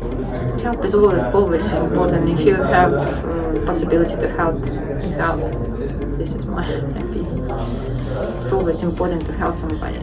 Help is always always important. If you have um, possibility to help, help. This is my opinion. It's always important to help somebody.